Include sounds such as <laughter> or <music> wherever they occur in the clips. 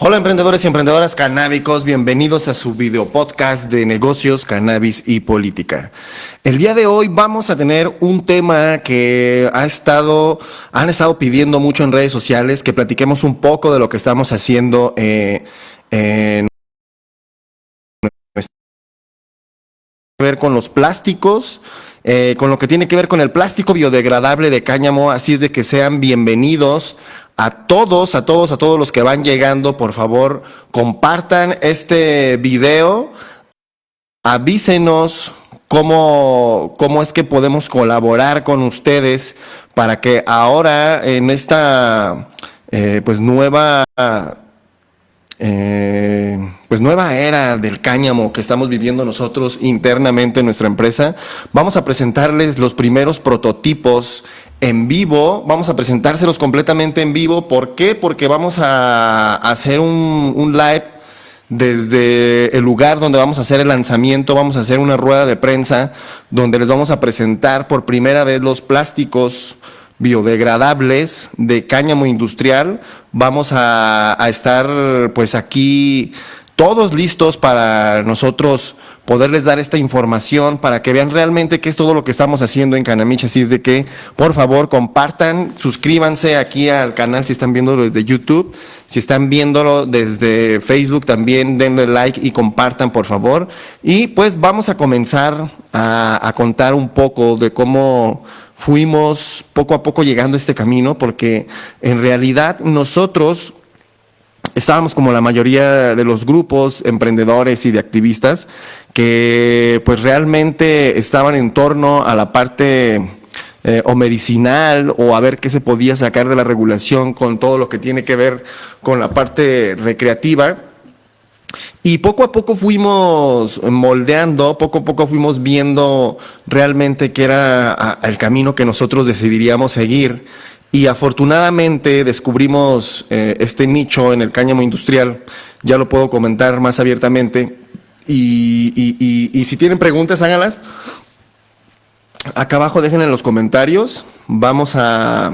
Hola emprendedores y emprendedoras canábicos, bienvenidos a su video podcast de negocios, cannabis y política. El día de hoy vamos a tener un tema que ha estado, han estado pidiendo mucho en redes sociales, que platiquemos un poco de lo que estamos haciendo eh, en ver con los plásticos, eh, con lo que tiene que ver con el plástico biodegradable de cáñamo, así es de que sean bienvenidos a todos, a todos, a todos los que van llegando, por favor, compartan este video, avísenos cómo, cómo es que podemos colaborar con ustedes para que ahora en esta eh, pues nueva eh, pues nueva era del cáñamo que estamos viviendo nosotros internamente en nuestra empresa, vamos a presentarles los primeros prototipos en vivo, vamos a presentárselos completamente en vivo. ¿Por qué? Porque vamos a hacer un, live desde el lugar donde vamos a hacer el lanzamiento, vamos a hacer una rueda de prensa donde les vamos a presentar por primera vez los plásticos biodegradables de cáñamo industrial. Vamos a, estar pues aquí todos listos para nosotros poderles dar esta información para que vean realmente qué es todo lo que estamos haciendo en Canamich. Así es de que, por favor, compartan, suscríbanse aquí al canal si están viéndolo desde YouTube. Si están viéndolo desde Facebook, también denle like y compartan, por favor. Y pues vamos a comenzar a contar un poco de cómo fuimos poco a poco llegando a este camino, porque en realidad nosotros estábamos como la mayoría de los grupos emprendedores y de activistas que pues realmente estaban en torno a la parte eh, o medicinal o a ver qué se podía sacar de la regulación con todo lo que tiene que ver con la parte recreativa. Y poco a poco fuimos moldeando, poco a poco fuimos viendo realmente qué era el camino que nosotros decidiríamos seguir y afortunadamente descubrimos eh, este nicho en el cáñamo industrial, ya lo puedo comentar más abiertamente. Y, si tienen preguntas, háganlas. Acá abajo dejen en los comentarios. Vamos a,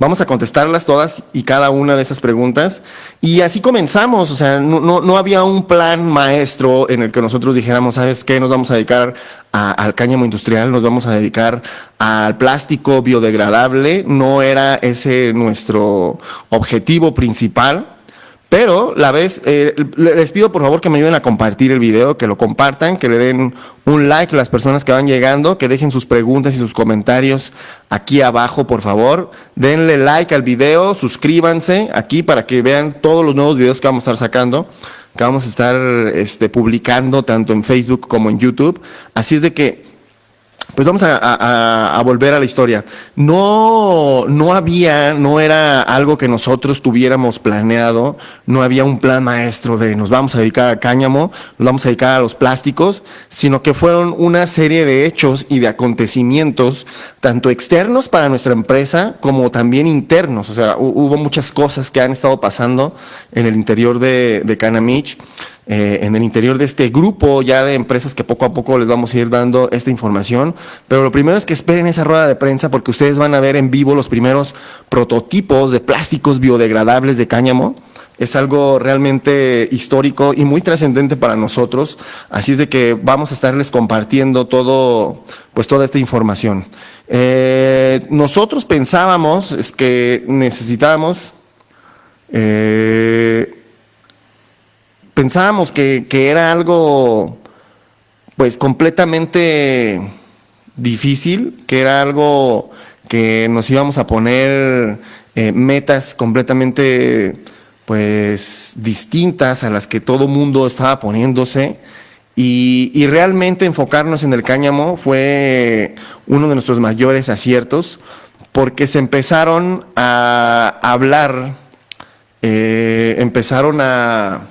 Vamos a contestarlas todas y cada una de esas preguntas. Y así comenzamos, o sea, no, no, había un plan maestro en el que nosotros dijéramos, ¿sabes qué? Nos vamos a dedicar al cáñamo industrial, nos vamos a dedicar al plástico biodegradable. No era ese nuestro objetivo principal. Pero la vez, eh, les pido por favor que me ayuden a compartir el video, que lo compartan, que le den un like a las personas que van llegando, que dejen sus preguntas y sus comentarios aquí abajo, por favor. Denle like al video, suscríbanse aquí para que vean todos los nuevos videos que vamos a estar sacando, que vamos a estar este, publicando tanto en Facebook como en YouTube. Así es de que pues vamos a, volver a la historia. No, no había, no era algo que nosotros tuviéramos planeado, no había un plan maestro de nos vamos a dedicar a cáñamo, nos vamos a dedicar a los plásticos, sino que fueron una serie de hechos y de acontecimientos, tanto externos para nuestra empresa como también internos. O sea, hubo muchas cosas que han estado pasando en el interior de, de Canamich. Eh, en el interior de este grupo ya de empresas que poco a poco les vamos a ir dando esta información. Pero lo primero es que esperen esa rueda de prensa porque ustedes van a ver en vivo los primeros prototipos de plásticos biodegradables de cáñamo. Es algo realmente histórico y muy trascendente para nosotros. Así es de que vamos a estarles compartiendo todo, pues toda esta información. Eh, nosotros pensábamos es que necesitábamos eh, pensábamos que, era algo pues completamente difícil, que era algo que nos íbamos a poner eh, metas completamente pues distintas a las que todo mundo estaba poniéndose. Y, y, realmente enfocarnos en el cáñamo fue uno de nuestros mayores aciertos porque se empezaron a hablar, eh, empezaron a,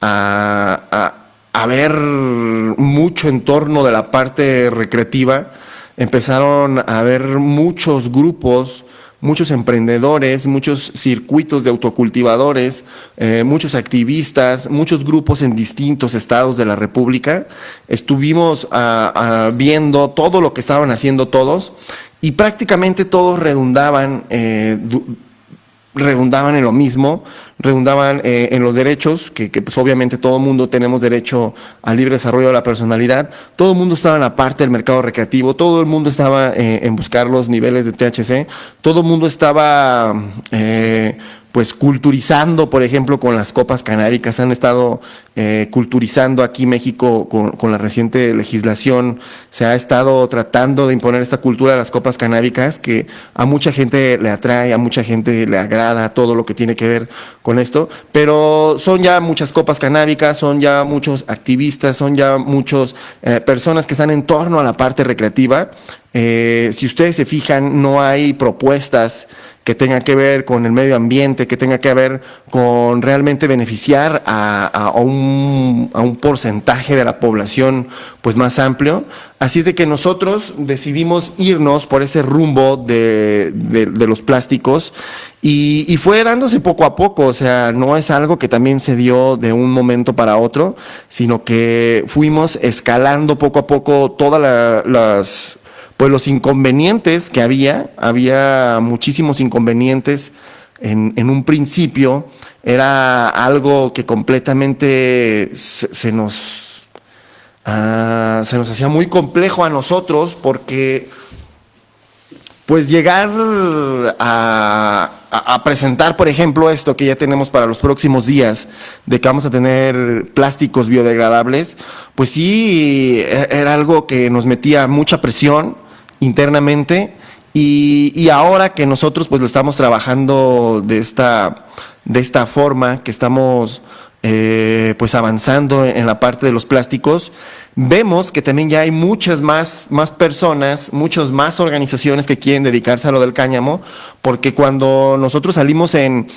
a, ver mucho en torno de la parte recreativa, empezaron a ver muchos grupos, muchos emprendedores, muchos circuitos de autocultivadores, eh, muchos activistas, muchos grupos en distintos estados de la República. Estuvimos ah, ah, viendo todo lo que estaban haciendo todos y prácticamente todos redundaban eh, redundaban en lo mismo, redundaban eh, en los derechos, que, pues obviamente todo el mundo tenemos derecho al libre desarrollo de la personalidad, todo el mundo estaba en la parte del mercado recreativo, todo el mundo estaba eh, en buscar los niveles de THC, todo el mundo estaba eh, pues culturizando, por ejemplo, con las copas canábicas, han estado eh, culturizando aquí México con, la reciente legislación, se ha estado tratando de imponer esta cultura de las copas canábicas que a mucha gente le atrae, a mucha gente le agrada todo lo que tiene que ver con esto, pero son ya muchas copas canábicas, son ya muchos activistas, son ya muchas eh, personas que están en torno a la parte recreativa. Eh, si ustedes se fijan, no hay propuestas que tenga que ver con el medio ambiente, que tenga que ver con realmente beneficiar a, un, porcentaje de la población pues más amplio. Así es de que nosotros decidimos irnos por ese rumbo de, los plásticos y, fue dándose poco a poco, o sea, no es algo que también se dio de un momento para otro, sino que fuimos escalando poco a poco todas las pues los inconvenientes que había, había muchísimos inconvenientes en, un principio, era algo que completamente se, nos, ah, se nos hacía muy complejo a nosotros porque pues llegar a, a, presentar, por ejemplo, esto que ya tenemos para los próximos días, de que vamos a tener plásticos biodegradables, pues sí, e, era algo que nos metía mucha presión, internamente y, ahora que nosotros pues lo estamos trabajando de esta, de esta forma, que estamos eh, pues avanzando en la parte de los plásticos, vemos que también ya hay muchas más, más personas, muchas más organizaciones que quieren dedicarse a lo del cáñamo, porque cuando nosotros salimos en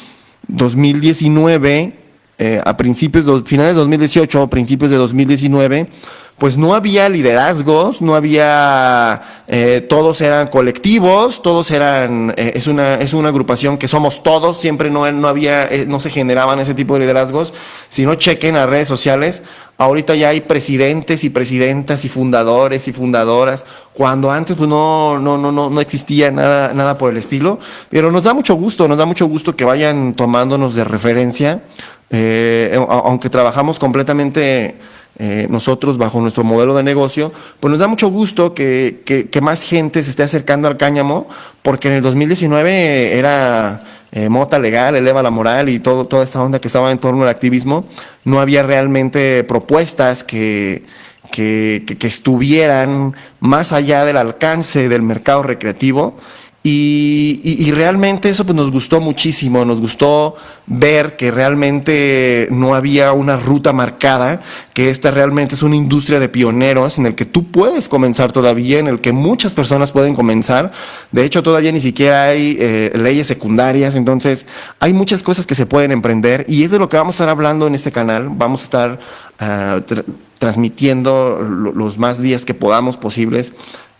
2019, eh, a principios, de, finales de 2018, principios de 2019, pues no había liderazgos, no había, eh, todos eran colectivos, todos eran, eh, es, una, es una agrupación que somos todos, siempre no, no había, eh, no se generaban ese tipo de liderazgos, si no chequen las redes sociales, ahorita ya hay presidentes y presidentas y fundadores y fundadoras, cuando antes pues no, no, no, no, no existía nada, nada por el estilo, pero nos da mucho gusto, nos da mucho gusto que vayan tomándonos de referencia, aunque trabajamos completamente eh, nosotros bajo nuestro modelo de negocio, pues nos da mucho gusto que, que, más gente se esté acercando al cáñamo, porque en el 2019 era eh, mota legal, eleva la moral y todo, toda esta onda que estaba en torno al activismo, no había realmente propuestas que, que, que estuvieran más allá del alcance del mercado recreativo y, realmente eso pues nos gustó muchísimo, nos gustó ver que realmente no había una ruta marcada, que esta realmente es una industria de pioneros en el que tú puedes comenzar todavía, en el que muchas personas pueden comenzar. De hecho, todavía ni siquiera hay eh, leyes secundarias, entonces hay muchas cosas que se pueden emprender y es de lo que vamos a estar hablando en este canal. Vamos a estar ah, transmitiendo los más días que podamos posibles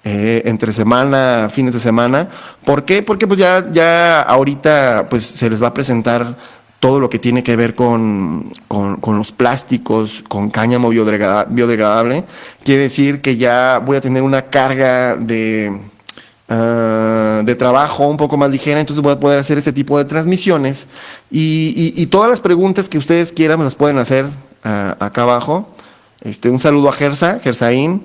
eh, entre semana, fines de semana. ¿Por qué? Porque pues ya, ya ahorita pues se les va a presentar todo lo que tiene que ver con, con, los plásticos, con cáñamo biodegradable. Quiere decir que ya voy a tener una carga de, ah, de trabajo un poco más ligera, entonces voy a poder hacer este tipo de transmisiones. Y, todas las preguntas que ustedes quieran me las pueden hacer ah, acá abajo. Este, un saludo a Gersa, Gersaín,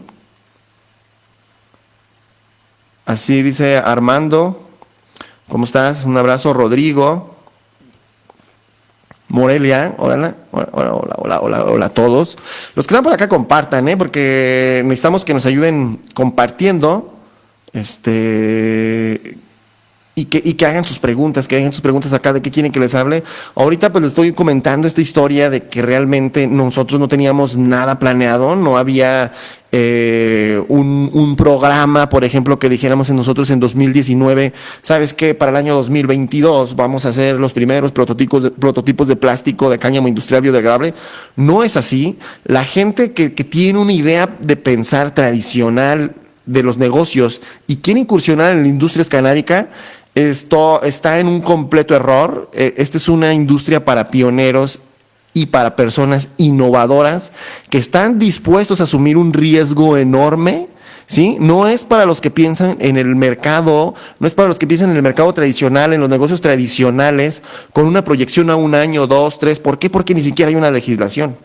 Así dice Armando. ¿Cómo estás? Un abrazo, Rodrigo. Morelia, hola, hola, hola, hola, hola, hola a todos. Los que están por acá compartan, ¿eh? porque necesitamos que nos ayuden compartiendo. Este, y que, y que hagan sus preguntas, que hagan sus preguntas acá de qué quieren que les hable. Ahorita pues les estoy comentando esta historia de que realmente nosotros no teníamos nada planeado, no había eh, un, un, programa, por ejemplo, que dijéramos en nosotros en 2019, sabes que para el año 2022 vamos a hacer los primeros prototipos de, prototipos de plástico de cáñamo industrial biodegradable. No es así. La gente que, que tiene una idea de pensar tradicional de los negocios y quiere incursionar en la industria escanárica, esto está en un completo error. Eh, esta es una industria para pioneros y para personas innovadoras que están dispuestos a asumir un riesgo enorme ¿sí? No es para los que piensan en el mercado, no es para los que piensan en el mercado tradicional, en los negocios tradicionales, con una proyección a un año, dos, tres. ¿Por qué? Porque ni siquiera hay una legislación.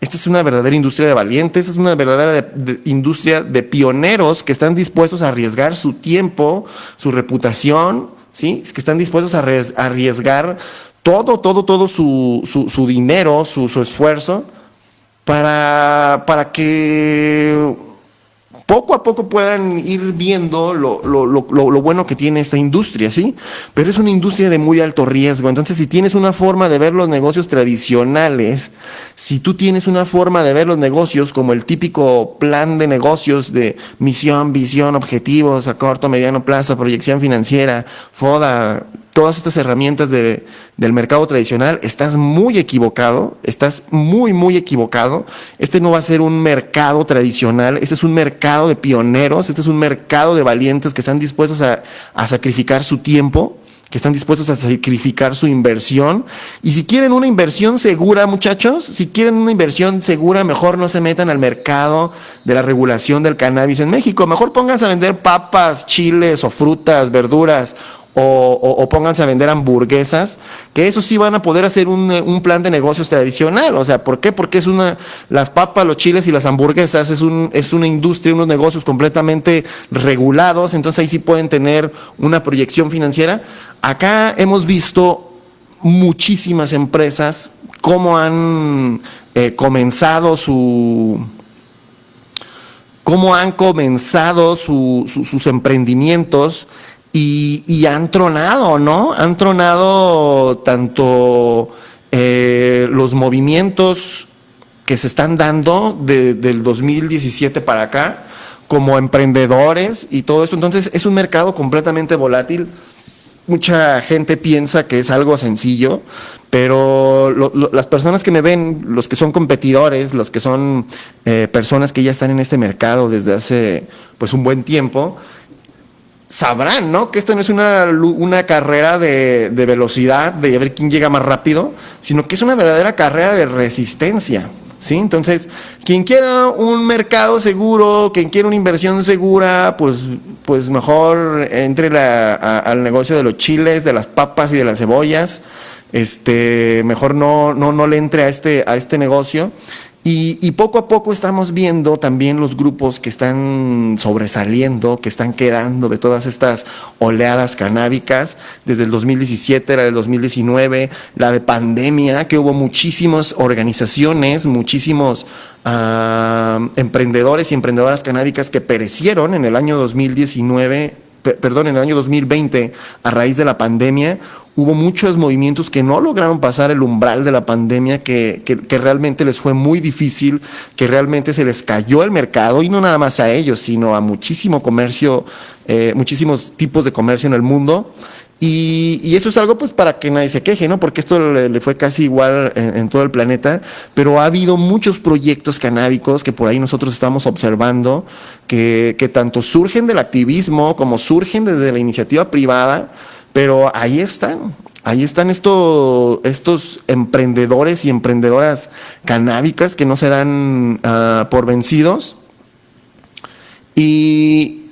Esta es una verdadera industria de valientes, es una verdadera industria de pioneros que están dispuestos a arriesgar su tiempo, su reputación, ¿sí? que están dispuestos a arriesgar todo, todo, todo su, su, dinero, su, su esfuerzo para, para que poco a poco puedan ir viendo lo, lo, bueno que tiene esta industria, ¿sí? Pero es una industria de muy alto riesgo. Entonces, si tienes una forma de ver los negocios tradicionales, si tú tienes una forma de ver los negocios como el típico plan de negocios de misión, visión, objetivos a corto, mediano plazo, proyección financiera, FODA, todas estas herramientas del mercado tradicional, estás muy equivocado, estás muy, muy equivocado. Este no va a ser un mercado tradicional, este es un mercado de pioneros, este es un mercado de valientes que están dispuestos a, a sacrificar su tiempo, que están dispuestos a sacrificar su inversión. Y si quieren una inversión segura, muchachos, si quieren una inversión segura, mejor no se metan al mercado de la regulación del cannabis en México. Mejor pónganse a vender papas, chiles o frutas, verduras o, pónganse a vender hamburguesas, que eso sí van a poder hacer un, plan de negocios tradicional. O sea, ¿por qué? Porque es una, las papas, los chiles y las hamburguesas es, un, es una industria, unos negocios completamente regulados, entonces ahí sí pueden tener una proyección financiera. Acá hemos visto muchísimas empresas cómo han eh, comenzado su cómo han comenzado sus emprendimientos y, han tronado, ¿no? Han tronado tanto eh, los movimientos que se están dando del 2017 para acá, como emprendedores y todo eso. Entonces es un mercado completamente volátil. Mucha gente piensa que es algo sencillo, pero las personas que me ven, los que son competidores, los que son eh, personas que ya están en este mercado desde hace pues un buen tiempo, sabrán, ¿no? Que esta no es una, una carrera de, de, velocidad, de ver quién llega más rápido, sino que es una verdadera carrera de resistencia. ¿Sí? Entonces, quien quiera un mercado seguro, quien quiera una inversión segura, pues, pues mejor entre la, al negocio de los chiles, de las papas y de las cebollas. Este, mejor no, no, no le entre a este, a este negocio. Y, poco a poco estamos viendo también los grupos que están sobresaliendo, que están quedando de todas estas oleadas canábicas, desde el 2017, la del 2019, la de pandemia, que hubo muchísimas organizaciones, muchísimos ah, emprendedores y emprendedoras canábicas que perecieron en el año 2019 perdón, en el año 2020, a raíz de la pandemia, hubo muchos movimientos que no lograron pasar el umbral de la pandemia, que, que, realmente les fue muy difícil, que realmente se les cayó el mercado, y no nada más a ellos, sino a muchísimo comercio, eh, muchísimos tipos de comercio en el mundo. Y, eso es algo pues para que nadie se queje, ¿no? Porque esto le, fue casi igual en, todo el planeta, pero ha habido muchos proyectos canábicos que por ahí nosotros estamos observando, que, que tanto surgen del activismo como surgen desde la iniciativa privada, pero ahí están, ahí están estos, estos emprendedores y emprendedoras canábicas que no se dan ah, por vencidos. Y,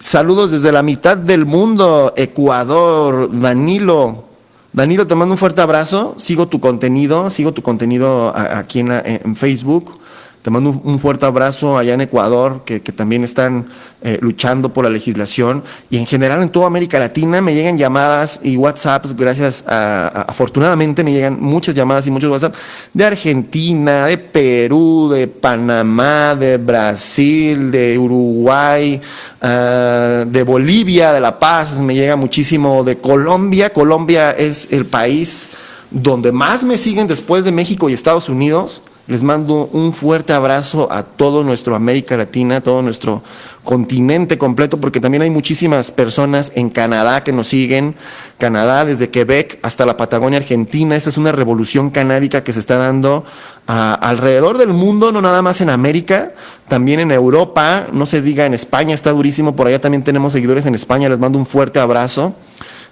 Saludos desde la mitad del mundo, Ecuador, Danilo. Danilo, te mando un fuerte abrazo. Sigo tu contenido, sigo tu contenido aquí en, Facebook. Te mando un, fuerte abrazo allá en Ecuador, que, también están eh, luchando por la legislación. Y en general en toda América Latina me llegan llamadas y WhatsApps, gracias a, afortunadamente me llegan muchas llamadas y muchos WhatsApps de Argentina, de Perú, de Panamá, de Brasil, de Uruguay, ah, de Bolivia, de La Paz, me llega muchísimo de Colombia. Colombia es el país donde más me siguen después de México y Estados Unidos les mando un fuerte abrazo a todo nuestro América Latina, todo nuestro continente completo, porque también hay muchísimas personas en Canadá que nos siguen. Canadá, desde Quebec hasta la Patagonia Argentina. Esta es una revolución canábica que se está dando alrededor del mundo, no nada más en América, también en Europa. No se diga en España, está durísimo. Por allá también tenemos seguidores en España. Les mando un fuerte abrazo.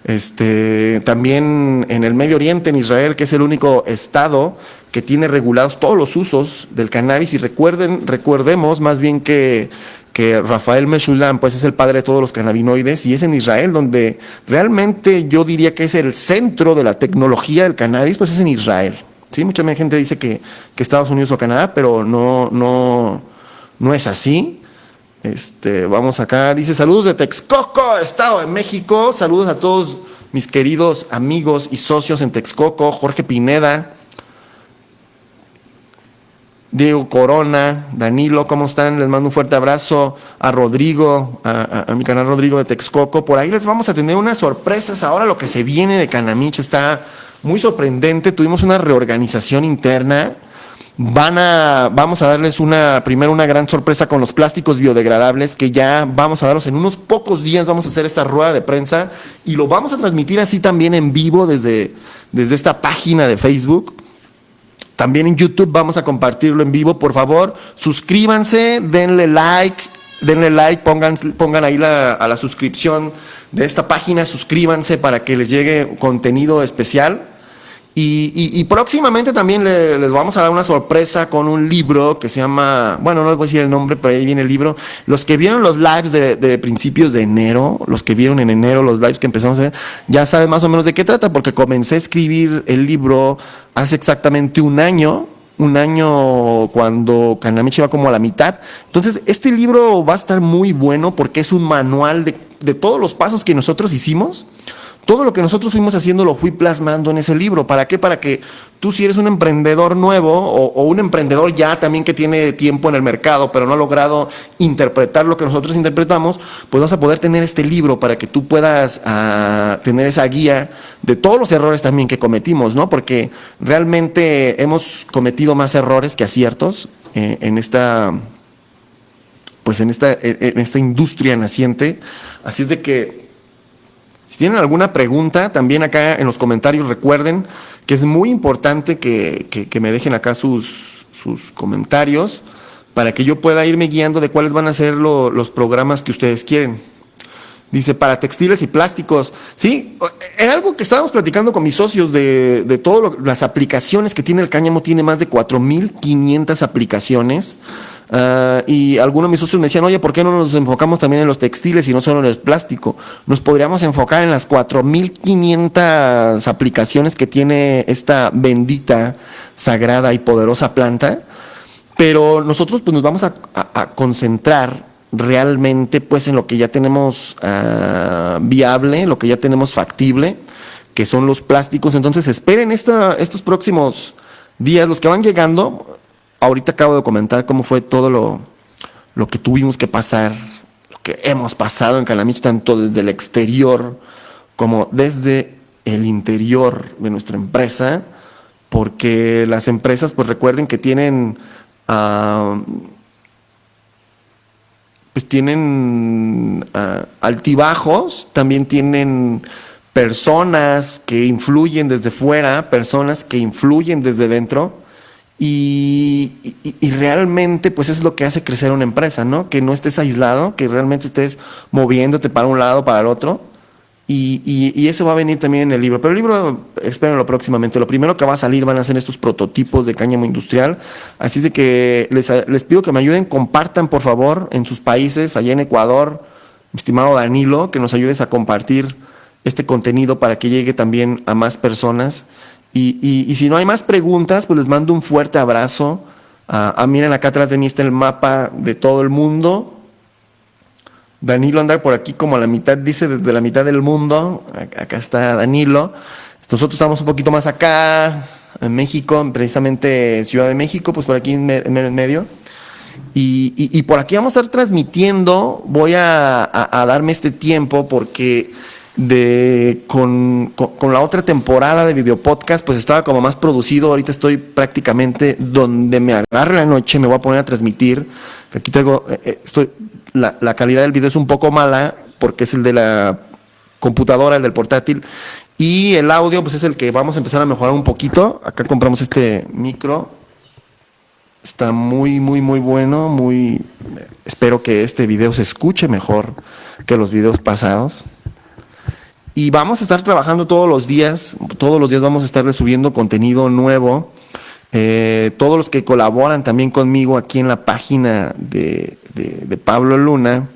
Este, también en el Medio Oriente, en Israel, que es el único estado que tiene regulados todos los usos del cannabis. Y recuerden, recordemos más bien que, que Rafael Meshulam, pues es el padre de todos los cannabinoides y es en Israel donde realmente yo diría que es el centro de la tecnología del cannabis, pues es en Israel. Sí, mucha gente dice que, que Estados Unidos o Canadá, pero no, no, no es así. Este, vamos acá, dice saludos de Texcoco, Estado de México. Saludos a todos mis queridos amigos y socios en Texcoco, Jorge Pineda, Diego Corona, Danilo, ¿cómo están? Les mando un fuerte abrazo a Rodrigo, a, mi canal Rodrigo de Texcoco. Por ahí les vamos a tener unas sorpresas. Ahora lo que se viene de Canamich está muy sorprendente. Tuvimos una reorganización interna Van a, vamos a darles una, primero una gran sorpresa con los plásticos biodegradables que ya vamos a darlos en unos pocos días. Vamos a hacer esta rueda de prensa y lo vamos a transmitir así también en vivo desde, desde esta página de Facebook. También en YouTube vamos a compartirlo en vivo. Por favor, suscríbanse, denle like, denle like, pongan, pongan ahí la, a la suscripción de esta página, suscríbanse para que les llegue contenido especial. Y, próximamente también les vamos a dar una sorpresa con un libro que se llama, bueno, no les voy a decir el nombre, pero ahí viene el libro. Los que vieron los lives de, principios de enero, los que vieron en enero los lives que empezamos a hacer, ya saben más o menos de qué trata, porque comencé a escribir el libro hace exactamente un año, un año cuando Kanamichi va como a la mitad. Entonces, este libro va a estar muy bueno porque es un manual de todos los pasos que nosotros hicimos todo lo que nosotros fuimos haciendo lo fui plasmando en ese libro. ¿Para qué? Para que tú si eres un emprendedor nuevo o, un emprendedor ya también que tiene tiempo en el mercado, pero no ha logrado interpretar lo que nosotros interpretamos, pues vas a poder tener este libro para que tú puedas ah, tener esa guía de todos los errores también que cometimos, ¿no? Porque realmente hemos cometido más errores que aciertos eh, en esta pues en esta, en esta industria naciente. Así es de que si tienen alguna pregunta, también acá en los comentarios recuerden que es muy importante que, me dejen acá sus, sus, comentarios para que yo pueda irme guiando de cuáles van a ser los programas que ustedes quieren. Dice, para textiles y plásticos. Sí, era algo que estábamos platicando con mis socios de, de todas las aplicaciones que tiene el cáñamo. Tiene más de 4.500 aplicaciones. Ah, y algunos de mis socios me decían, oye, ¿por qué no nos enfocamos también en los textiles y no solo en el plástico? Nos podríamos enfocar en las 4.500 aplicaciones que tiene esta bendita, sagrada y poderosa planta, pero nosotros pues nos vamos a, concentrar realmente pues en lo que ya tenemos uh, viable, lo que ya tenemos factible, que son los plásticos. Entonces esperen estos próximos días, los que van llegando, ahorita acabo de comentar cómo fue todo lo, lo que tuvimos que pasar, lo que hemos pasado en Calamich, tanto desde el exterior como desde el interior de nuestra empresa, porque las empresas, pues recuerden que tienen, uh, pues tienen uh, altibajos, también tienen personas que influyen desde fuera, personas que influyen desde dentro, y, realmente, pues es lo que hace crecer una empresa, ¿no? Que no estés aislado, que realmente estés moviéndote para un lado, para el otro. Y, eso va a venir también en el libro. Pero el libro, espérenlo próximamente. Lo primero que va a salir van a ser estos prototipos de cáñamo industrial. Así es de que les, les pido que me ayuden, compartan por favor en sus países, allá en Ecuador, mi estimado Danilo, que nos ayudes a compartir este contenido para que llegue también a más personas. Y, si no hay más preguntas, pues les mando un fuerte abrazo. Ah, miren, acá atrás de mí está el mapa de todo el mundo. Danilo anda por aquí como a la mitad, dice desde la mitad del mundo. Acá está Danilo. Nosotros estamos un poquito más acá, en México, precisamente Ciudad de México, pues por aquí en, medio. Y, por aquí vamos a estar transmitiendo. Voy a darme este tiempo porque de con, con, la otra temporada de video podcast, pues estaba como más producido. Ahorita estoy prácticamente donde me agarre la noche, me voy a poner a transmitir. Aquí tengo, eh, eh, estoy, la, la calidad del video es un poco mala porque es el de la computadora, el del portátil. Y el audio, pues es el que vamos a empezar a mejorar un poquito. Acá compramos este micro. Está muy, muy, muy bueno. Muy. Espero que este video se escuche mejor que los videos pasados. Y vamos a estar trabajando todos los días, todos los días vamos a estarle subiendo contenido nuevo. Eh, todos los que colaboran también conmigo aquí en la página de, de Pablo Luna.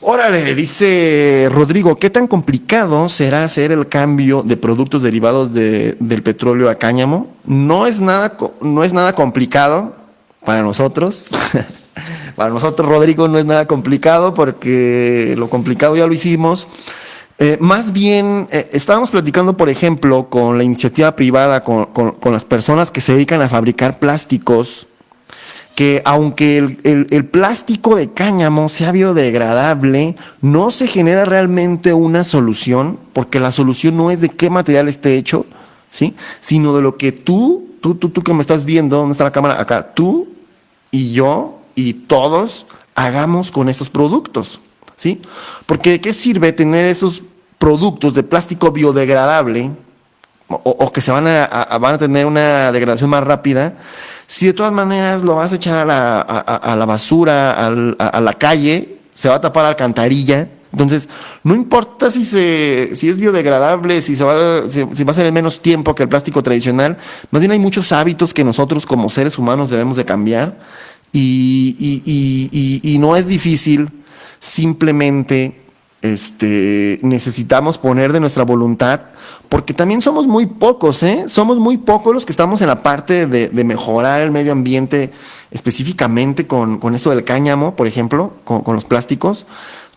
Órale, dice Rodrigo, ¿qué tan complicado será hacer el cambio de productos derivados de, del petróleo a cáñamo? No es nada, no es nada complicado para nosotros. <laughs> <laughs> para nosotros, Rodrigo, no es nada complicado porque lo complicado ya lo hicimos. Eh, más bien, eh, estábamos platicando, por ejemplo, con la iniciativa privada, con, las personas que se dedican a fabricar plásticos que aunque el, plástico de cáñamo sea biodegradable, no se genera realmente una solución, porque la solución no es de qué material esté hecho, ¿sí? Sino de lo que tú, tú, tú, tú que me estás viendo, ¿dónde está la cámara? Acá, tú y yo y todos hagamos con estos productos, ¿sí? Porque ¿de qué sirve tener esos productos de plástico biodegradable o, que se van a, van a tener una degradación más rápida? Si de todas maneras lo vas a echar a, la basura, a, la calle, se va a tapar la alcantarilla. Entonces, no importa si, se, si es biodegradable, si, se va, si, va a ser en menos tiempo que el plástico tradicional, más bien hay muchos hábitos que nosotros como seres humanos debemos de cambiar y, y no es difícil, simplemente este, necesitamos poner de nuestra voluntad, porque también somos muy pocos, ¿eh? Somos muy pocos los que estamos en la parte de, mejorar el medio ambiente, específicamente con, con, esto del cáñamo, por ejemplo, con, los plásticos.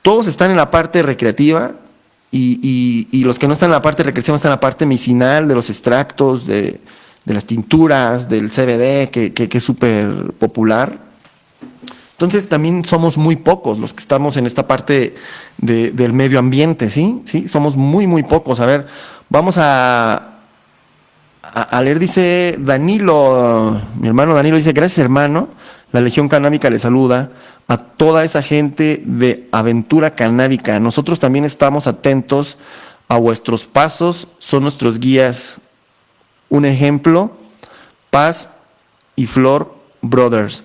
Todos están en la parte recreativa y, los que no están en la parte recreativa están en la parte medicinal, de los extractos, de, las tinturas, del CBD, que, que es súper popular. Entonces también somos muy pocos los que estamos en esta parte del medio ambiente, ¿sí? ¿sí? Somos muy, muy pocos. A ver, vamos a, a, leer, dice Danilo, mi hermano Danilo dice, gracias hermano, la Legión Canábica le saluda a toda esa gente de aventura canábica. Nosotros también estamos atentos a vuestros pasos, son nuestros guías. Un ejemplo, Paz y Flor Brothers.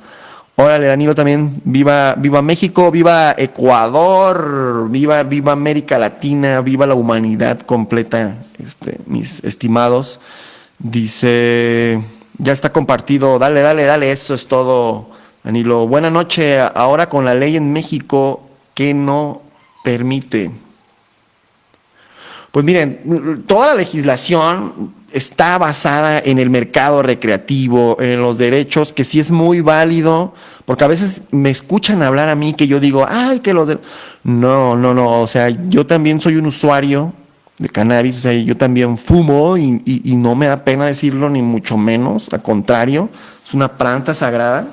Órale, Danilo también, viva, viva México, viva Ecuador, viva, viva América Latina, viva la humanidad completa, este, mis estimados. Dice, ya está compartido, dale, dale, dale, eso es todo, Danilo. Buena noche, ahora con la ley en México que no permite. Pues miren, toda la legislación está basada en el mercado recreativo, en los derechos, que sí es muy válido, porque a veces me escuchan hablar a mí que yo digo, ay, que los... De... No, no, no, o sea, yo también soy un usuario de cannabis, o sea, yo también fumo y, no me da pena decirlo, ni mucho menos, al contrario, es una planta sagrada.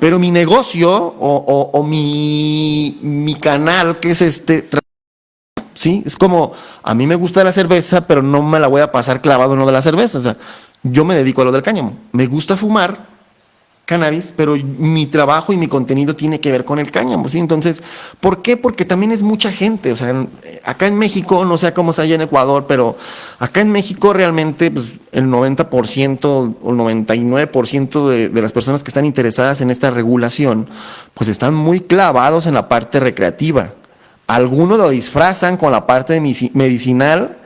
Pero mi negocio o, o mi, mi canal, que es este ¿sí? Es como, a mí me gusta la cerveza, pero no me la voy a pasar clavado en lo de la cerveza. O sea, yo me dedico a lo del cáñamo. Me gusta fumar cannabis, pero mi trabajo y mi contenido tiene que ver con el cáñamo, ¿sí? Entonces, ¿por qué? Porque también es mucha gente, o sea, acá en México, no sé cómo es allá en Ecuador, pero acá en México realmente pues, el 90% o el 99% de, de las personas que están interesadas en esta regulación, pues están muy clavados en la parte recreativa. Algunos lo disfrazan con la parte medicinal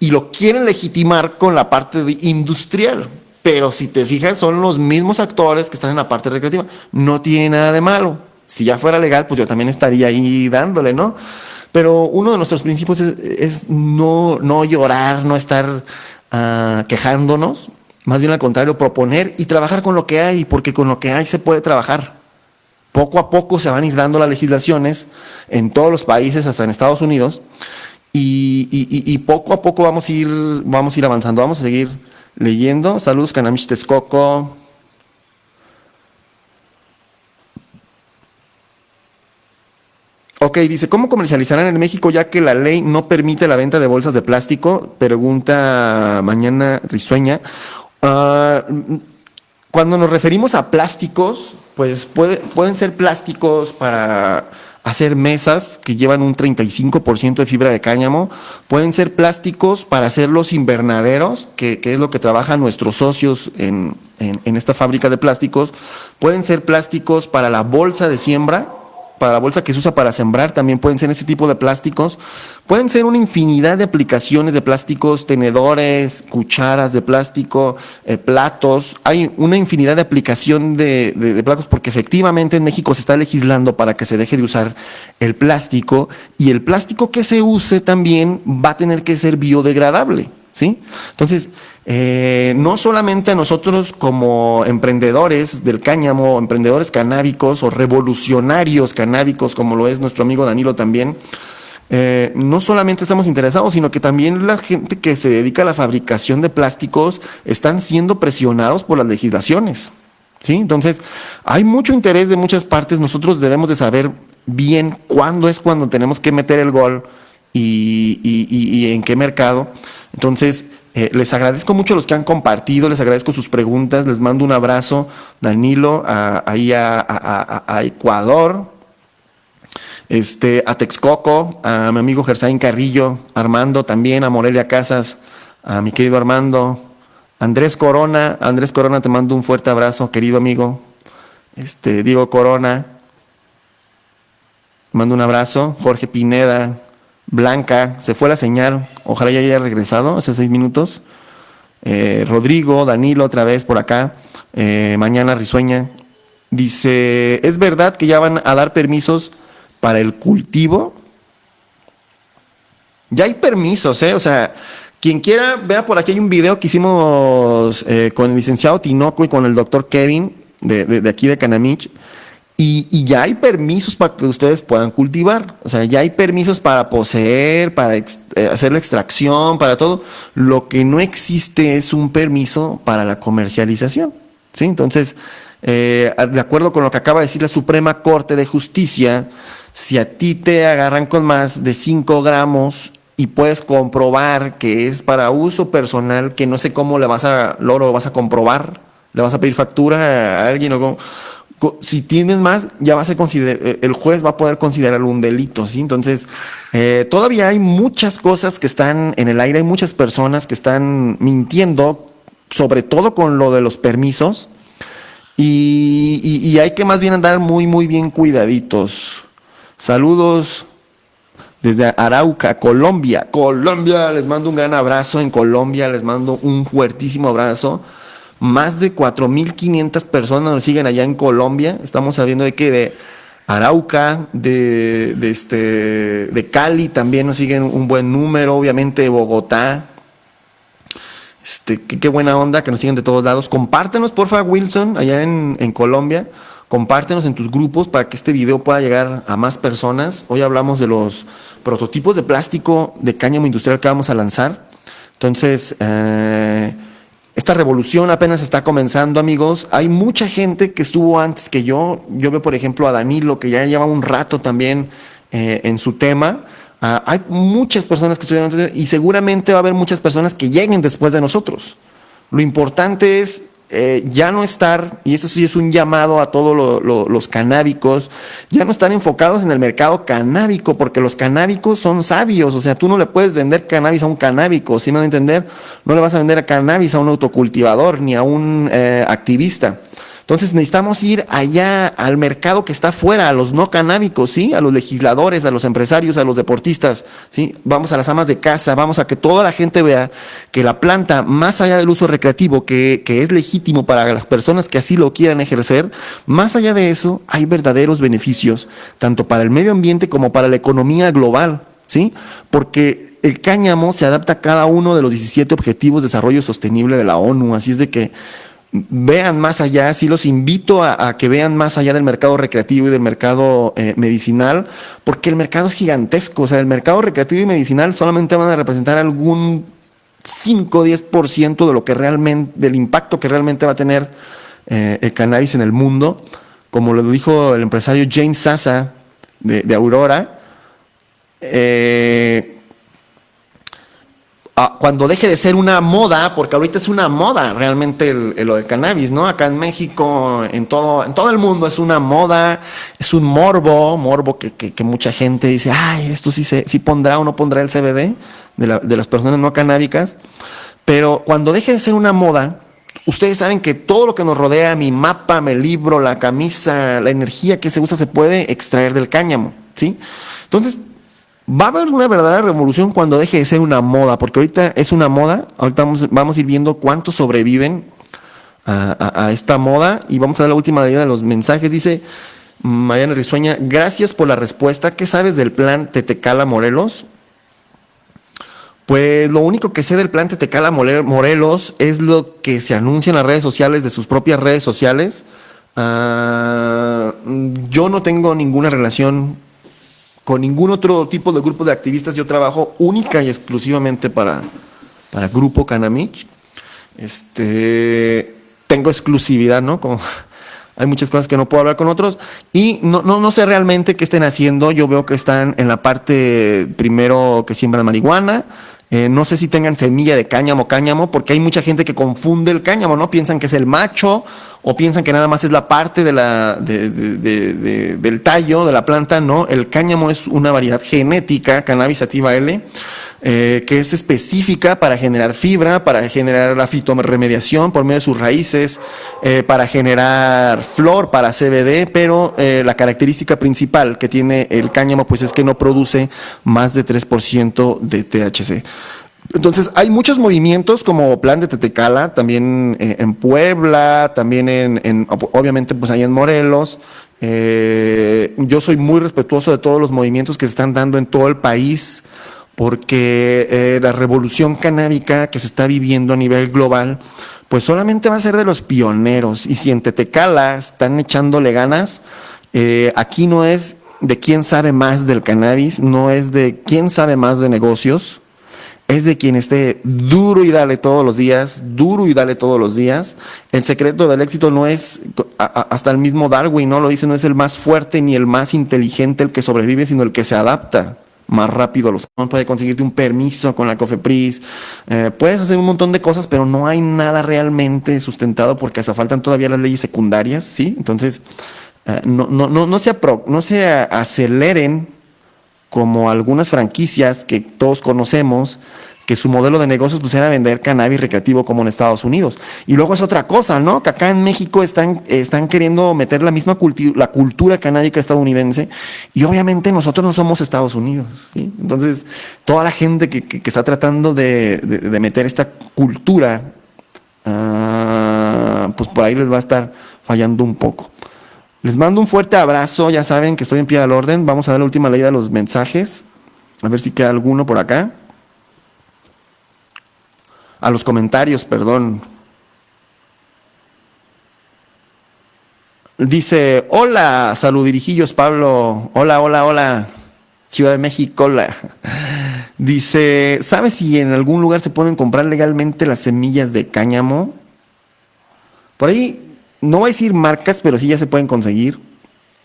y lo quieren legitimar con la parte industrial. Pero si te fijas, son los mismos actores que están en la parte recreativa. No tiene nada de malo. Si ya fuera legal, pues yo también estaría ahí dándole, ¿no? Pero uno de nuestros principios es, no, no llorar, no estar ah, quejándonos. Más bien al contrario, proponer y trabajar con lo que hay, porque con lo que hay se puede trabajar. Poco a poco se van a ir dando las legislaciones en todos los países, hasta en Estados Unidos, y, poco a poco vamos a, ir, vamos a ir avanzando. Vamos a seguir leyendo. Saludos, Canamish Texcoco. Ok, dice, ¿cómo comercializarán en México ya que la ley no permite la venta de bolsas de plástico? Pregunta mañana risueña. Ah, cuando nos referimos a plásticos, pues puede, pueden ser plásticos para hacer mesas que llevan un 35% de fibra de cáñamo, pueden ser plásticos para hacer los invernaderos, que, es lo que trabajan nuestros socios en, en, esta fábrica de plásticos, pueden ser plásticos para la bolsa de siembra, para la bolsa que se usa para sembrar, también pueden ser ese tipo de plásticos. Pueden ser una infinidad de aplicaciones de plásticos, tenedores, cucharas de plástico, eh, platos. Hay una infinidad de aplicación de, de, plásticos porque efectivamente en México se está legislando para que se deje de usar el plástico y el plástico que se use también va a tener que ser biodegradable. ¿sí? Entonces, eh, no solamente a nosotros como emprendedores del cáñamo, emprendedores canábicos o revolucionarios canábicos, como lo es nuestro amigo Danilo también, eh, no solamente estamos interesados, sino que también la gente que se dedica a la fabricación de plásticos están siendo presionados por las legislaciones. ¿sí? Entonces, hay mucho interés de muchas partes. Nosotros debemos de saber bien cuándo es cuando tenemos que meter el gol y, y en qué mercado. Entonces, eh, les agradezco mucho a los que han compartido, les agradezco sus preguntas, les mando un abrazo, Danilo, ahí a, Ecuador, este, a Texcoco, a mi amigo Gersaín Carrillo, Armando también, a Morelia Casas, a mi querido Armando, Andrés Corona, Andrés Corona, te mando un fuerte abrazo, querido amigo, este, Diego Corona, mando un abrazo, Jorge Pineda, Blanca, se fue la señal, ojalá ya haya regresado hace seis minutos. Eh, Rodrigo, Danilo otra vez por acá, eh, mañana risueña. Dice, ¿es verdad que ya van a dar permisos para el cultivo? Ya hay permisos, ¿eh? O sea, quien quiera, vea por aquí hay un video que hicimos eh, con el licenciado Tinoco y con el doctor Kevin de, de aquí de Canamich y, ya hay permisos para que ustedes puedan cultivar, o sea, ya hay permisos para poseer, para eh, hacer la extracción, para todo. Lo que no existe es un permiso para la comercialización. ¿sí? Entonces, eh, de acuerdo con lo que acaba de decir la Suprema Corte de Justicia, si a ti te agarran con más de 5 gramos y puedes comprobar que es para uso personal, que no sé cómo le vas a, lo vas a comprobar, le vas a pedir factura a alguien o cómo si tienes más, ya va a ser eh, el juez va a poder considerarlo un delito, ¿sí? Entonces, eh, todavía hay muchas cosas que están en el aire, hay muchas personas que están mintiendo, sobre todo con lo de los permisos, y, hay que más bien andar muy, muy bien cuidaditos. Saludos desde Arauca, Colombia. Colombia, les mando un gran abrazo en Colombia, les mando un fuertísimo abrazo. Más de 4.500 personas nos siguen allá en Colombia. Estamos sabiendo de que de Arauca, de, este, de Cali también nos siguen un buen número, obviamente de Bogotá. Este, qué, buena onda que nos siguen de todos lados. Compártenos, porfa, Wilson, allá en, en Colombia. Compártenos en tus grupos para que este video pueda llegar a más personas. Hoy hablamos de los prototipos de plástico de cáñamo industrial que vamos a lanzar. Entonces, eh, esta revolución apenas está comenzando, amigos. Hay mucha gente que estuvo antes que yo. Yo veo, por ejemplo, a Danilo, que ya lleva un rato también eh, en su tema. Ah, hay muchas personas que estuvieron antes y seguramente va a haber muchas personas que lleguen después de nosotros. Lo importante es eh, ya no estar, y eso sí es un llamado a todos los canábicos, ya no están enfocados en el mercado canábico, porque los canábicos son sabios, o sea, tú no le puedes vender cannabis a un canábico, si me van a entender? No le vas a vender cannabis a un autocultivador ni a un eh, activista. Entonces necesitamos ir allá al mercado que está afuera, a los no canábicos, ¿sí? A los legisladores, a los empresarios, a los deportistas, ¿sí? Vamos a las amas de casa, vamos a que toda la gente vea que la planta, más allá del uso recreativo, que, que es legítimo para las personas que así lo quieran ejercer, más allá de eso, hay verdaderos beneficios, tanto para el medio ambiente como para la economía global, ¿sí? Porque el cáñamo se adapta a cada uno de los 17 Objetivos de Desarrollo Sostenible de la ONU, así es de que vean más allá, sí los invito a, que vean más allá del mercado recreativo y del mercado eh, medicinal, porque el mercado es gigantesco, o sea, el mercado recreativo y medicinal solamente van a representar algún 5 o 10% de lo que realmente, del impacto que realmente va a tener eh, el cannabis en el mundo, como lo dijo el empresario James Sasa de, de Aurora, eh, Ah, cuando deje de ser una moda, porque ahorita es una moda realmente lo del cannabis, ¿no? Acá en México, en todo, en todo el mundo es una moda, es un morbo, morbo que, mucha gente dice, ay, esto sí, se, sí pondrá o no pondrá el CBD de, de las personas no canábicas, pero cuando deje de ser una moda, Ustedes saben que todo lo que nos rodea, mi mapa, mi libro, la camisa, la energía que se usa, se puede extraer del cáñamo, ¿sí? Entonces, va a haber una verdadera revolución cuando deje de ser una moda, porque ahorita es una moda, ahorita vamos, a ir viendo cuántos sobreviven a, esta moda y vamos a dar la última de los mensajes. Dice Mariana Risueña, gracias por la respuesta. ¿Qué sabes del plan Tetecala Morelos? Pues lo único que sé del plan Tetecala Morelos es lo que se anuncia en las redes sociales de sus propias redes sociales. Ah, yo no tengo ninguna relación con ningún otro tipo de grupo de activistas. Yo trabajo única y exclusivamente para, para Grupo Canamich. Este, tengo exclusividad, ¿no? Como hay muchas cosas que no puedo hablar con otros y no, no, no sé realmente qué estén haciendo. Yo veo que están en la parte primero que siembran marihuana, eh, no sé si tengan semilla de cáñamo, cáñamo, porque hay mucha gente que confunde el cáñamo, ¿no? Piensan que es el macho o piensan que nada más es la parte de la, del tallo de la planta, ¿no? El cáñamo es una variedad genética, cannabis sativa L, eh, que es específica para generar fibra, para generar la fitoremediación por medio de sus raíces, eh, para generar flor, para CBD, pero eh, la característica principal que tiene el cáñamo pues es que no produce más de 3% de THC. Entonces, hay muchos movimientos como Plan de Tetecala, también en Puebla, también en, obviamente, pues ahí en Morelos. yo soy muy respetuoso de todos los movimientos que se están dando en todo el país porque eh, la revolución canábica que se está viviendo a nivel global, pues solamente va a ser de los pioneros. Y si en Tetecala están echándole ganas, eh, aquí no es de quién sabe más del cannabis, no es de quién sabe más de negocios, es de quien esté duro y dale todos los días, duro y dale todos los días. El secreto del éxito no es, hasta el mismo Darwin no lo dice, no es el más fuerte ni el más inteligente el que sobrevive, sino el que se adapta más rápido a los puede conseguirte un permiso con la COFEPRIS, eh, puedes hacer un montón de cosas, pero no hay nada realmente sustentado porque hasta faltan todavía las leyes secundarias, ¿sí? Entonces, eh, no, no, no, no, se no se aceleren como algunas franquicias que todos conocemos, que su modelo de negocios pues era vender cannabis recreativo como en Estados Unidos. Y luego es otra cosa, ¿no? Que acá en México están, están queriendo meter la misma cultura, la cultura canábica estadounidense y obviamente nosotros no somos Estados Unidos. Entonces, toda la gente que, que, está tratando de, de, meter esta cultura, uh, pues por ahí les va a estar fallando un poco. Les mando un fuerte abrazo, ya saben que estoy en pie al orden. Vamos a dar la última ley de los mensajes. A ver si queda alguno por acá a los comentarios, perdón. Dice, hola, saludirijillos Pablo, hola, hola, hola, Ciudad de México, hola. <laughs> Dice, ¿sabes si en algún lugar se pueden comprar legalmente las semillas de cáñamo? Por ahí, no voy a decir marcas, pero sí ya se pueden conseguir.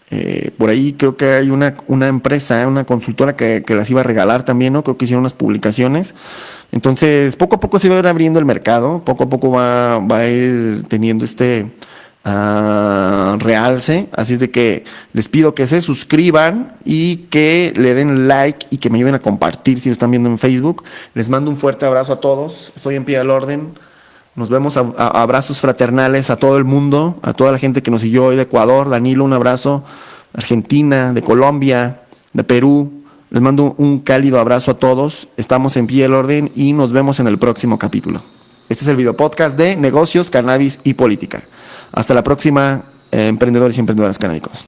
Eh, por ahí creo que hay una, una empresa, una consultora que, las iba a regalar también, ¿no? Creo que hicieron unas publicaciones. Entonces, poco a poco se va a ir abriendo el mercado, poco a poco va, va a ir teniendo este uh, realce. Así es de que les pido que se suscriban y que le den like y que me ayuden a compartir si lo están viendo en Facebook. Les mando un fuerte abrazo a todos. Estoy en pie del orden. Nos vemos a, abrazos fraternales a todo el mundo, a toda la gente que nos siguió hoy de Ecuador. Danilo, un abrazo. Argentina, de Colombia, de Perú. Les mando un cálido abrazo a todos. Estamos en pie del orden y nos vemos en el próximo capítulo. Este es el video podcast de negocios, cannabis y política. Hasta la próxima, eh, emprendedores y emprendedoras canábicos.